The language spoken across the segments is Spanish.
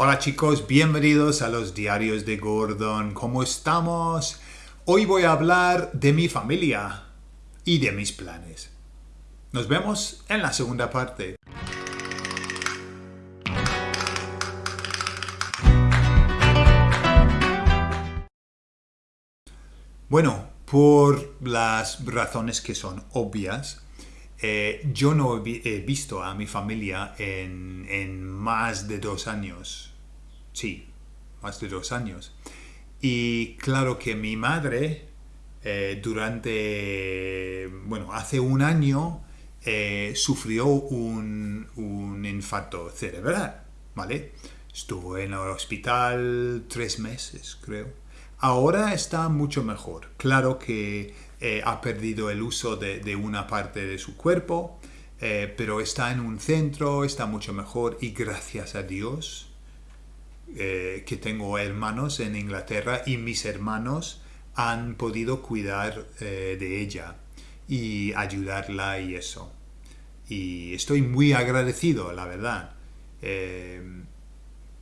Hola chicos, bienvenidos a los diarios de Gordon. ¿Cómo estamos? Hoy voy a hablar de mi familia y de mis planes. Nos vemos en la segunda parte. Bueno, por las razones que son obvias, eh, yo no he visto a mi familia en, más de dos años. Sí, más de dos años. Y claro que mi madre, eh, durante, bueno, hace un año, eh, sufrió un, un, infarto cerebral, ¿vale? Estuvo en el hospital tres meses, creo. Ahora está mucho mejor. Claro que eh, ha perdido el uso de, una parte de su cuerpo, eh, pero está en un centro, está mucho mejor y gracias a Dios eh, que tengo hermanos en Inglaterra y mis hermanos han podido cuidar de ella y ayudarla y eso. Y estoy muy agradecido, la verdad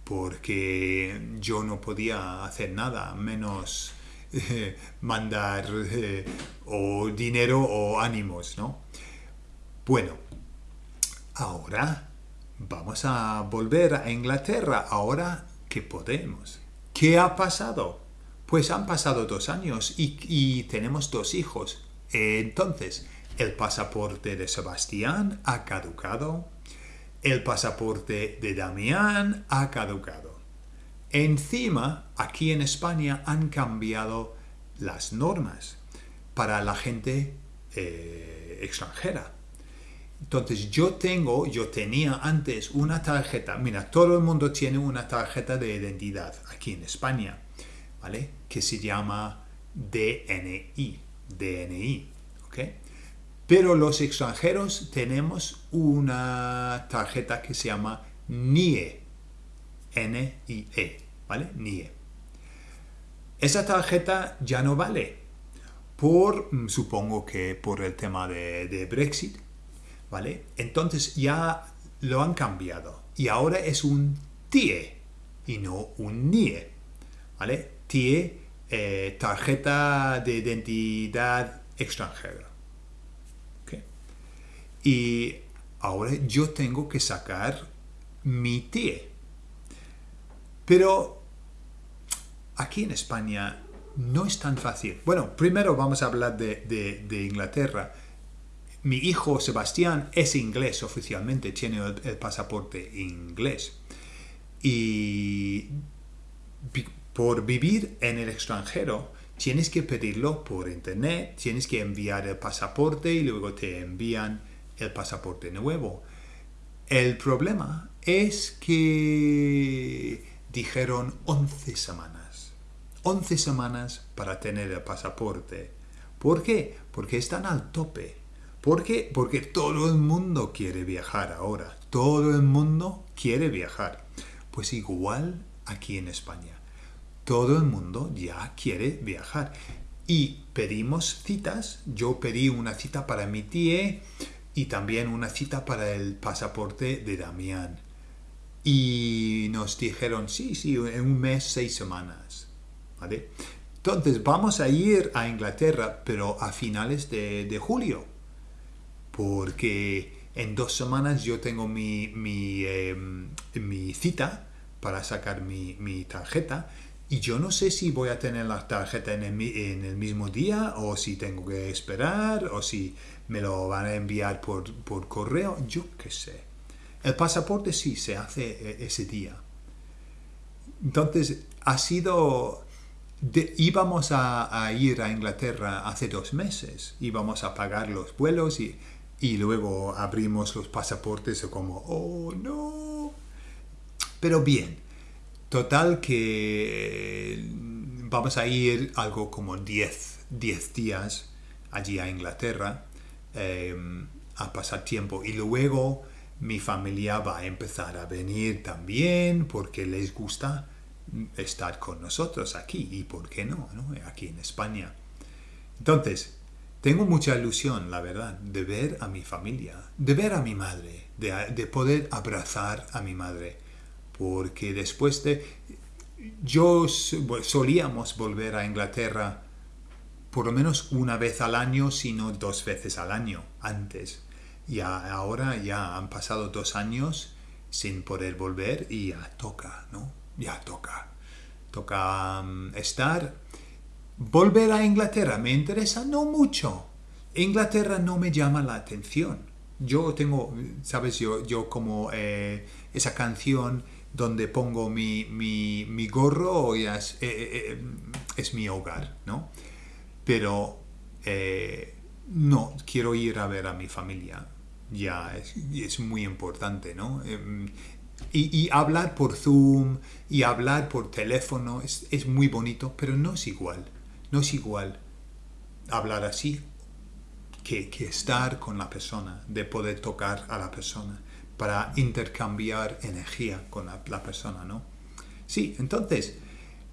porque yo no podía hacer nada, menos eh, mandar eh, o dinero o ánimos, ¿no? Bueno, ahora vamos a volver a Inglaterra, ahora que podemos. ¿Qué ha pasado? Pues han pasado dos años y, y tenemos dos hijos. Entonces, el pasaporte de Sebastián ha caducado, el pasaporte de Damián ha caducado. Encima, aquí en España han cambiado las normas para la gente eh, extranjera. Entonces yo tengo, yo tenía antes una tarjeta, mira, todo el mundo tiene una tarjeta de identidad aquí en España, ¿vale? Que se llama DNI, DNI, ¿ok? Pero los extranjeros tenemos una tarjeta que se llama NIE. N-I-E, ¿vale? NIE. Esa tarjeta ya no vale. Por, mm, supongo que por el tema de, Brexit, ¿vale? Entonces ya lo han cambiado. Y ahora es un TIE y no un NIE, ¿vale? TIE, eh, tarjeta de identidad extranjera. Y ahora yo tengo que sacar mi TIE. Pero aquí en España no es tan fácil. Bueno, primero vamos a hablar de, Inglaterra. Mi hijo Sebastián es inglés oficialmente, tiene el, pasaporte inglés. Y por vivir en el extranjero, tienes que pedirlo por internet, tienes que enviar el pasaporte y luego te envían el pasaporte nuevo. El problema es que dijeron 11 semanas. 11 semanas para tener el pasaporte. ¿Por qué? Porque están al tope. ¿Por qué? Porque todo el mundo quiere viajar ahora. Todo el mundo quiere viajar. Pues igual aquí en España. Todo el mundo ya quiere viajar. Y pedimos citas. Yo pedí una cita para mi tía y también una cita para el pasaporte de Damián. Y nos dijeron, sí, sí, en un mes, seis semanas. ¿Vale? Entonces vamos a ir a Inglaterra, pero a finales de, julio. Porque en dos semanas yo tengo mi, mi, em, mi cita para sacar mi, mi, tarjeta. Y yo no sé si voy a tener la tarjeta en el, mismo día o si tengo que esperar o si me lo van a enviar por, correo, yo qué sé. El pasaporte sí se hace eh, ese día. Entonces, ha sido... íbamos a, ir a Inglaterra hace dos meses, íbamos a pagar los vuelos y, y luego abrimos los pasaportes como, oh no. Pero bien, total que vamos a ir algo como 10 días allí a Inglaterra Em, a pasar tiempo. Y luego mi familia va a empezar a venir también porque les gusta estar con nosotros aquí. Y por qué no, aquí en España. Entonces, tengo mucha ilusión, la verdad, de ver a mi familia, de ver a mi madre, de poder abrazar a mi madre, porque después de... Yo solíamos volver a Inglaterra por lo menos una vez al año, sino dos veces al año antes. Y ahora ya han pasado dos años sin poder volver y ya toca, ¿no? Ya toca. Toca mm, estar. Volver a Inglaterra me interesa no mucho. Inglaterra no me llama la atención. Yo tengo, sabes, yo, yo como eh, esa canción donde pongo mi, mi, gorro ya es, eh, eh, es, mi hogar, ¿no? Pero no, quiero ir a ver a mi familia ya es, muy importante, ¿no? Em, y, hablar por Zoom y hablar por teléfono es, es, muy bonito, pero no es igual. No es igual hablar así que, que, estar con la persona, de poder tocar a la persona, para intercambiar energía con la, persona, ¿no? Sí, entonces,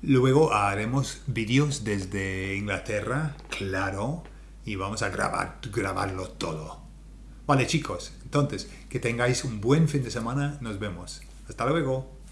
luego haremos vídeos desde Inglaterra, claro, y vamos a grabar, grabarlo todo. Vale chicos, entonces, que tengáis un buen fin de semana, nos vemos. Hasta luego.